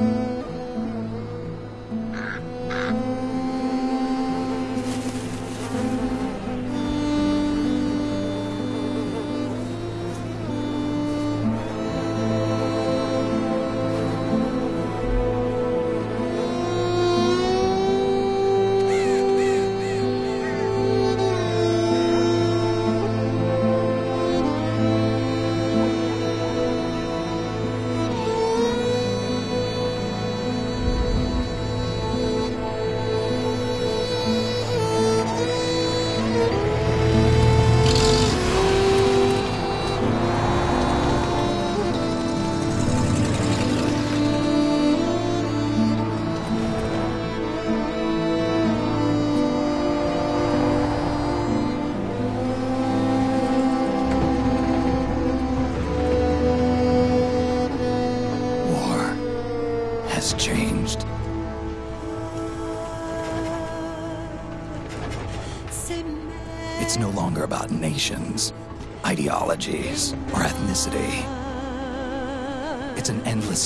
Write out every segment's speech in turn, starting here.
War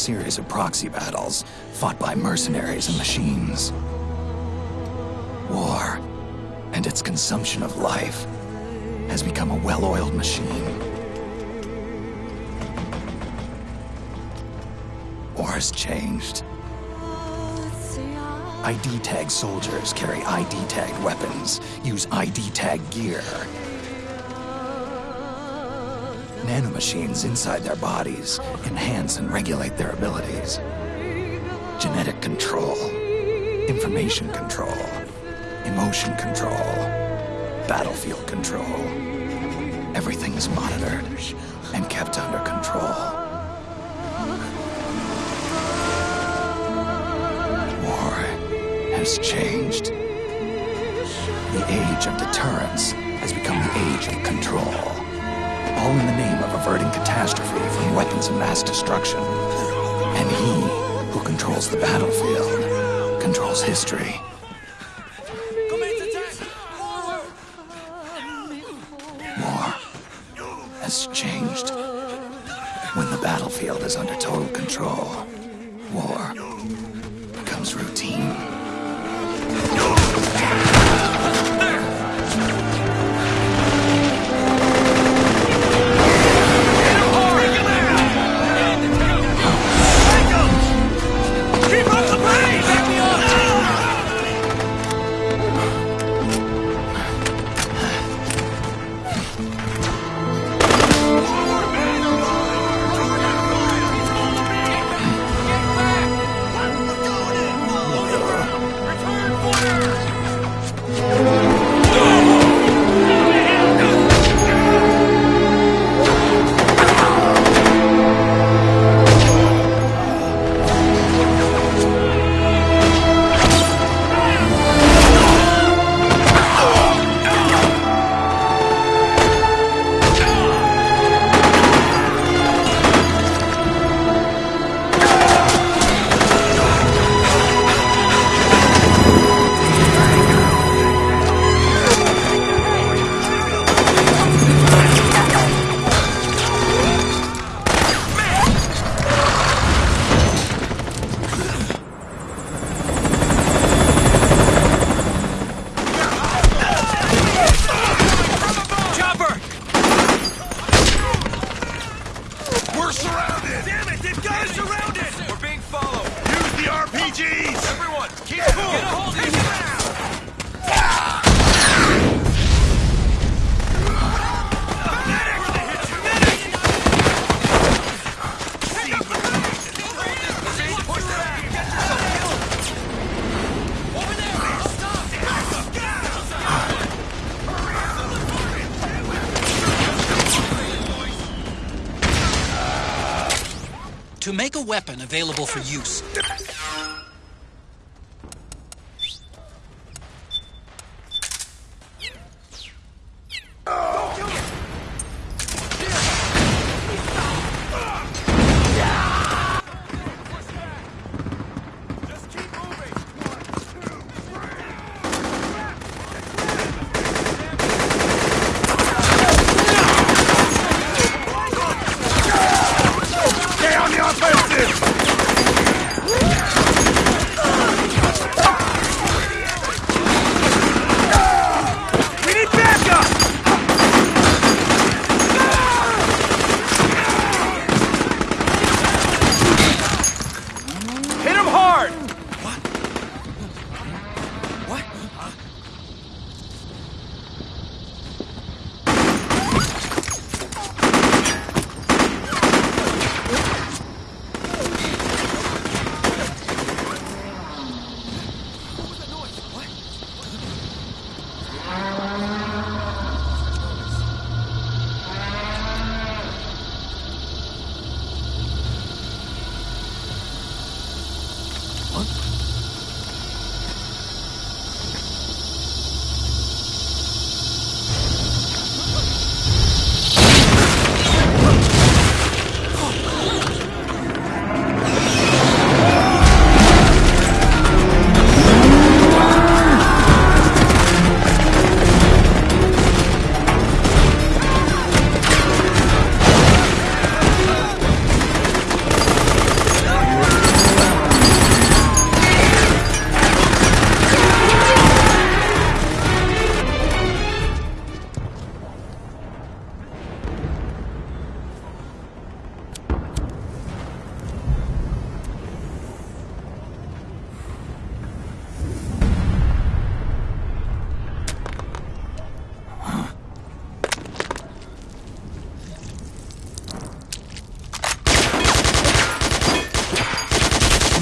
series of proxy battles fought by mercenaries and machines. War and its consumption of life has become a well-oiled machine. War has changed. ID tag soldiers carry ID tagged weapons, use ID tag gear. Nanomachines inside their bodies enhance and regulate their abilities. Genetic control, information control, emotion control, battlefield control. Everything is monitored and kept under control. War has changed. The age of deterrence has become the age of control. All in the name of averting catastrophe from weapons of mass destruction. And he who controls the battlefield controls history. War has changed. When the battlefield is under total control, available for use,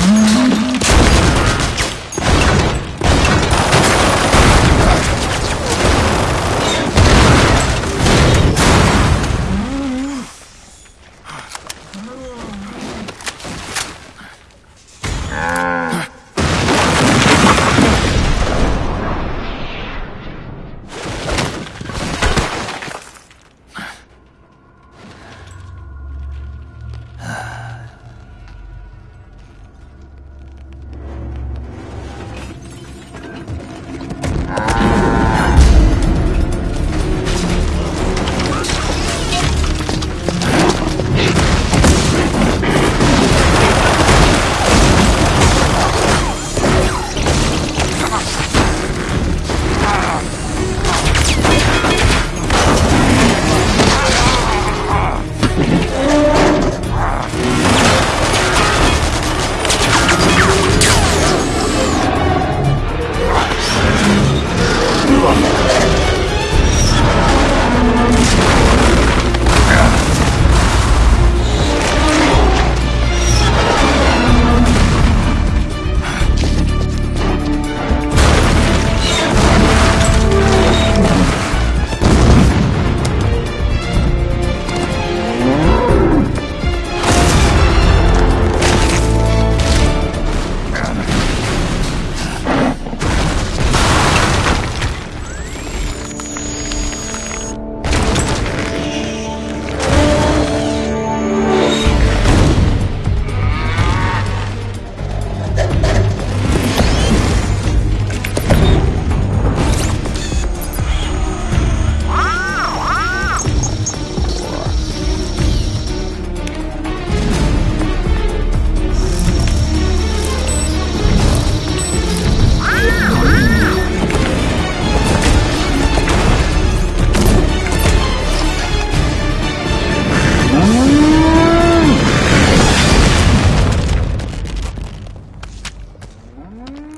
Mm-hmm. Mm.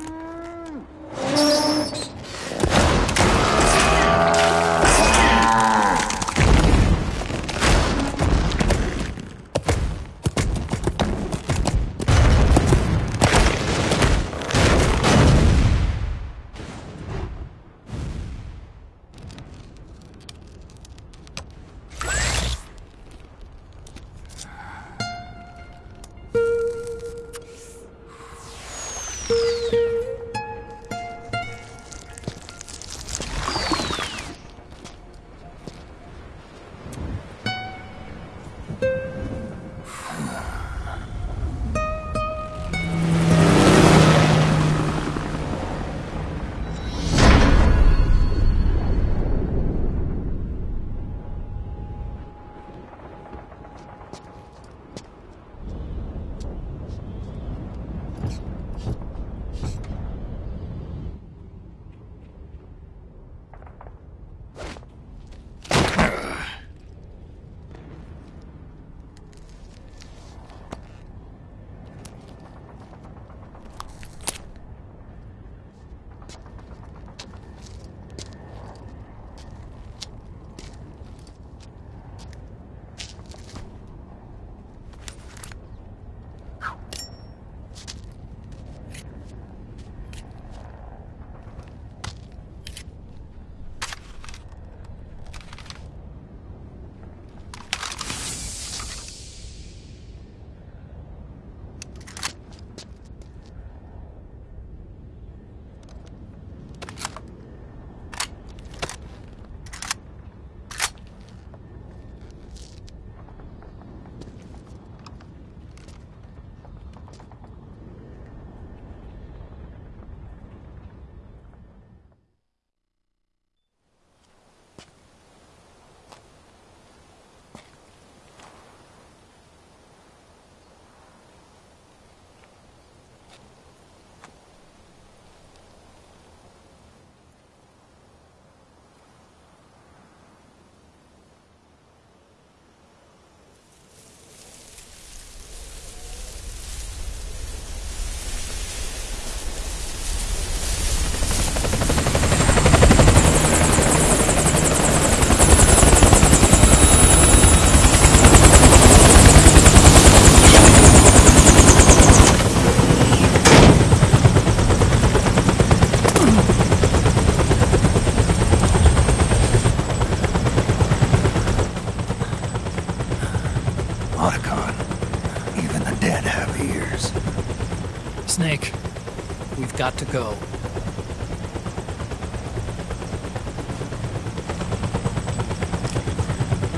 We've got to go.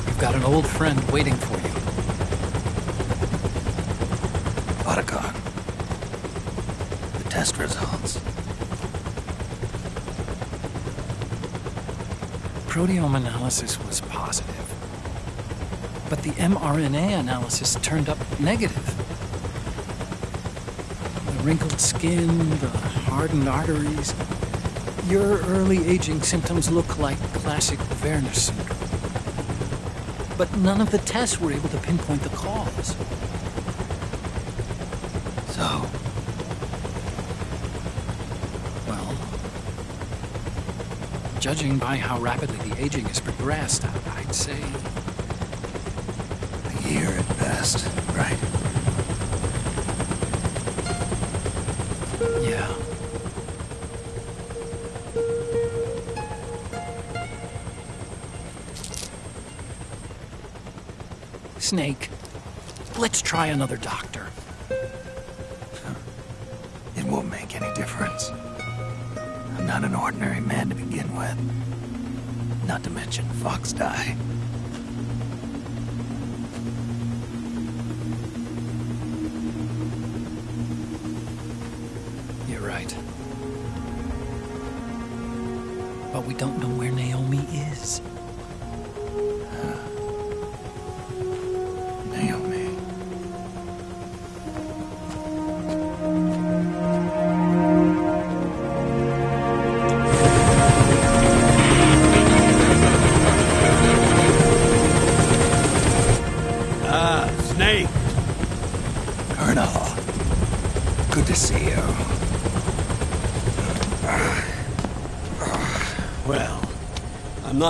You've got an old friend waiting for you. Otacon. The test results. Proteome analysis was positive. But the mRNA analysis turned up negative. Wrinkled skin, the hardened arteries. Your early aging symptoms look like classic Werner syndrome. But none of the tests were able to pinpoint the cause. So, Well, judging by how rapidly the aging has progressed, I'd say a year at best, right? Yeah. Snake, let's try another doctor. It won't make any difference. I'm not an ordinary man to begin with. Not to mention FOXDIE. You're. But we don't know where Naomi is.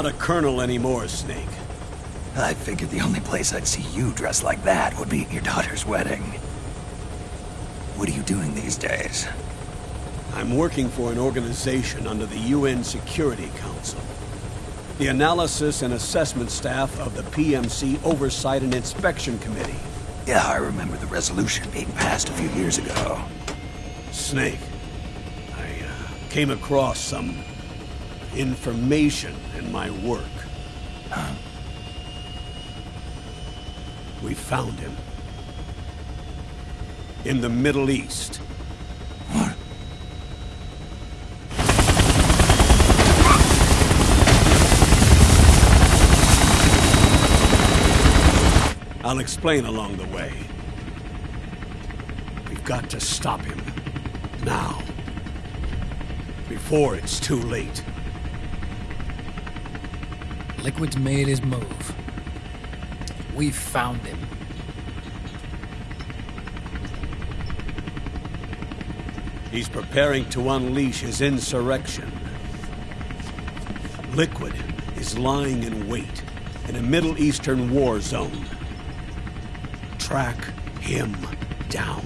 Not a colonel anymore, Snake. I figured the only place I'd see you dressed like that would be at your daughter's wedding. What are you doing these days? I'm working for an organization under the UN Security Council. The Analysis and Assessment Staff of the PMC Oversight and Inspection Committee. Yeah, I remember the resolution being passed a few years ago. Snake, I uh, came across some information in my work. We found him. In the Middle East. I'll explain along the way. We've got to stop him. Now. Before it's too late. Liquid's made his move. We've found him. He's preparing to unleash his insurrection. Liquid is lying in wait in a Middle Eastern war zone. Track him down.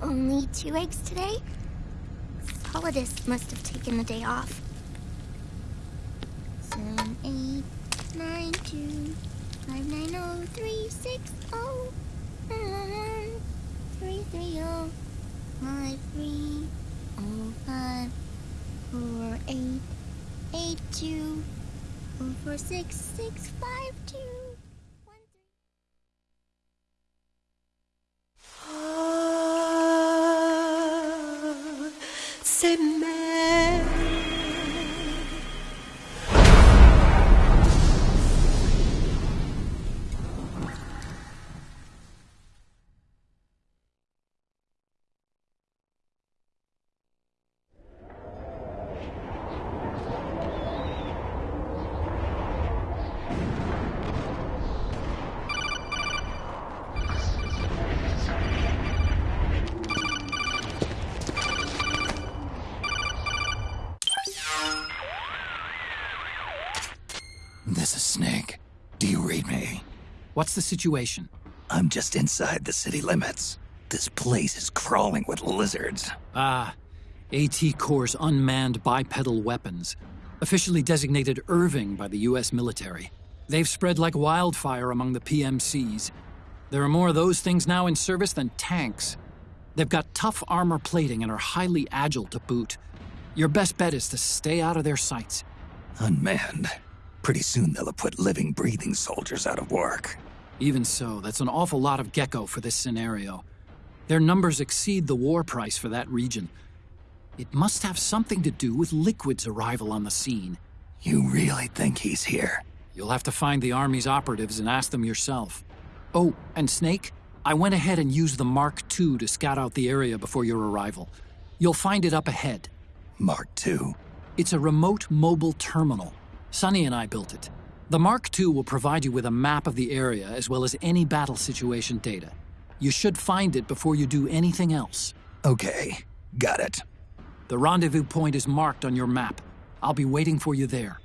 Only two eggs today? Solidus must have taken the day off. Seven, eight, nine, two, five, nine, oh, three, six, oh, one, three, three, oh, five, three, oh, five, four, eight, eight, two, four, four, six, six, five, two, What's the situation? I'm just inside the city limits. This place is crawling with lizards. Ah, AT Corps' unmanned bipedal weapons, officially designated Irving by the US military. They've spread like wildfire among the PMCs. There are more of those things now in service than tanks. They've got tough armor plating and are highly agile to boot. Your best bet is to stay out of their sights. Unmanned. Pretty soon they'll have put living, breathing soldiers out of work. Even so, that's an awful lot of Gekko for this scenario. Their numbers exceed the war price for that region. It must have something to do with Liquid's arrival on the scene. You really think he's here? You'll have to find the Army's operatives and ask them yourself. Oh, and Snake, I went ahead and used the Mark II to scout out the area before your arrival. You'll find it up ahead. Mark II? It's a remote mobile terminal. Sunny and I built it. The Mark II will provide you with a map of the area as well as any battle situation data. You should find it before you do anything else. Okay, got it. The rendezvous point is marked on your map. I'll be waiting for you there.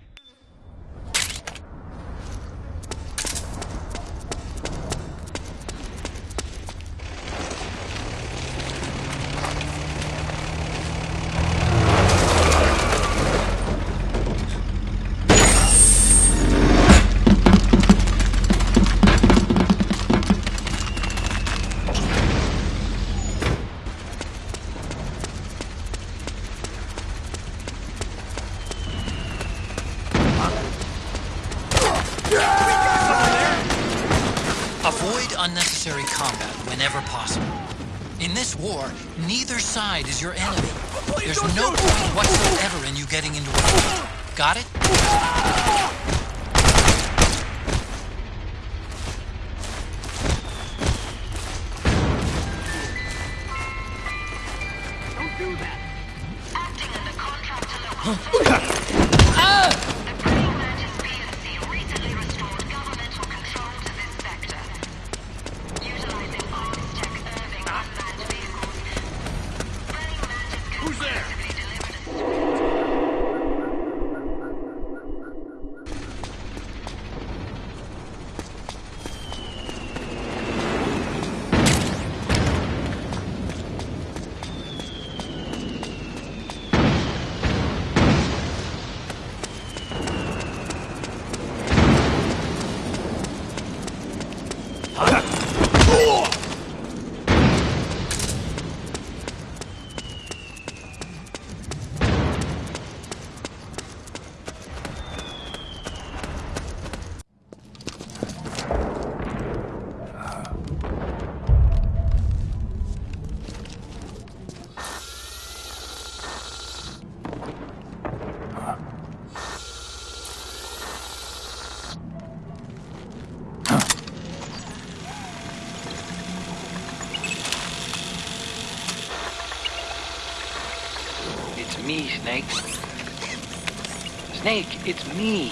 Snake, it's me.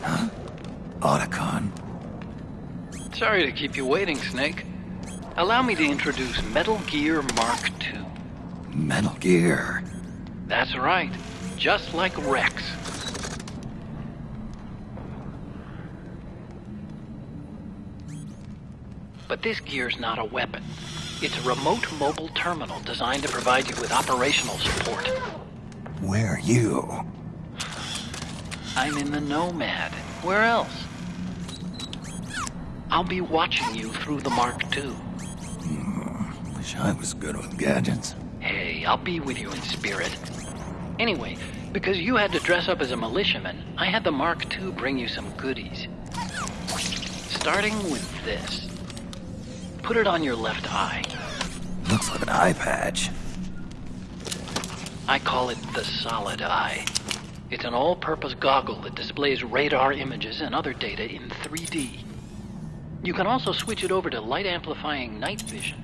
Huh? Otacon. Sorry to keep you waiting, Snake. Allow me to introduce Metal Gear Mark II. Metal Gear. That's right. Just like Rex. But this gear's not a weapon. It's a remote mobile terminal designed to provide you with operational support. Where are you? I'm in the Nomad. Where else? I'll be watching you through the Mark II. Hmm, wish I was good with gadgets. Hey, I'll be with you in spirit. Anyway, because you had to dress up as a militiaman, I had the Mark II bring you some goodies. Starting with this. Put it on your left eye. Looks like an eye patch. I call it the Solid Eye. It's an all purpose goggle that displays radar images and other data in 3D. You can also switch it over to light amplifying night vision.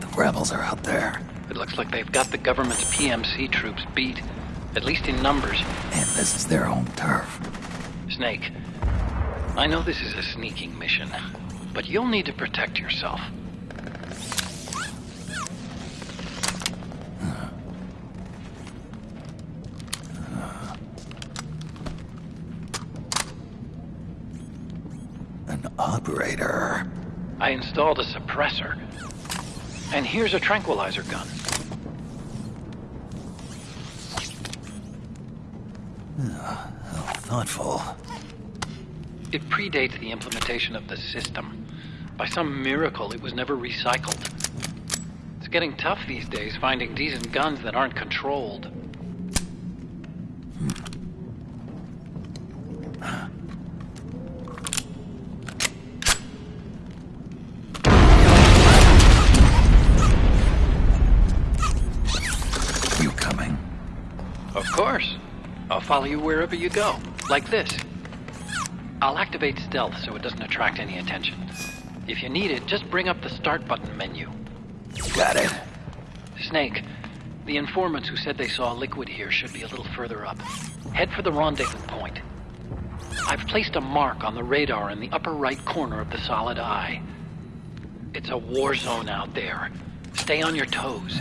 The rebels are out there. It looks like they've got the government's PMC troops beat, at least in numbers. And this is their home turf. Snake, I know this is a sneaking mission, but you'll need to protect yourself. An operator. I installed a suppressor. And here's a tranquilizer gun. How thoughtful. It predates the implementation of the system. By some miracle, it was never recycled. It's getting tough these days finding decent guns that aren't controlled. You coming? Of course. I'll follow you wherever you go. Like this. I'll activate stealth so it doesn't attract any attention. If you need it, just bring up the start button menu. Got it. Snake, the informants who said they saw liquid here should be a little further up. Head for the rendezvous point. I've placed a mark on the radar in the upper right corner of the solid eye. It's a war zone out there. Stay on your toes.